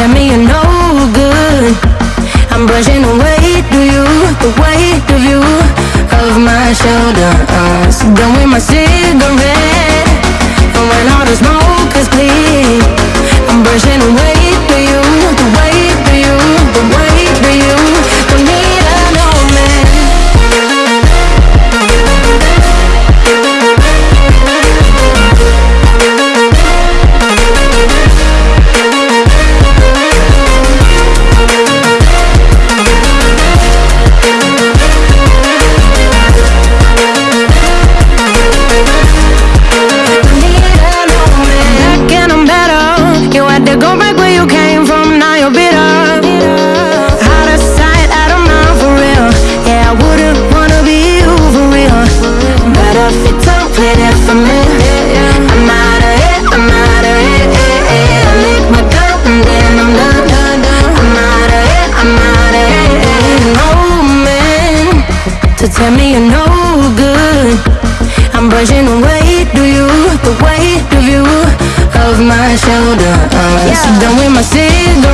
tell me you're no good. I'm brushing away to you The weight of you Of my shoulders. Done with my cigarette to tell me you're no good. I'm brushing away, do you? The weight of you, of my shoulder. Uh, yeah. So done with my cigarette.